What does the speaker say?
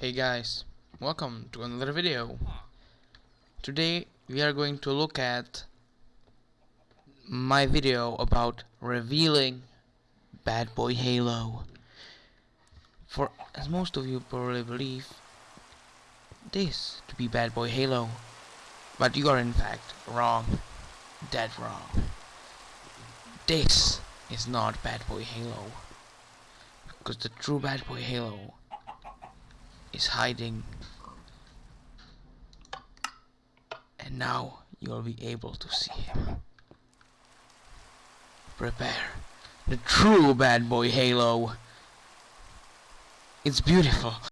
Hey guys, welcome to another video. Today we are going to look at my video about revealing Bad Boy Halo. For as most of you probably believe this to be Bad Boy Halo, but you are in fact wrong, dead wrong. This is not Bad Boy Halo, because the true Bad Boy Halo is hiding. And now you'll be able to see him. Prepare. The true bad boy halo. It's beautiful